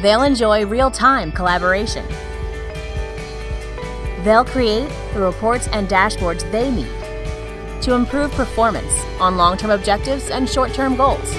They'll enjoy real time collaboration. They'll create the reports and dashboards they need to improve performance on long term objectives and short term goals.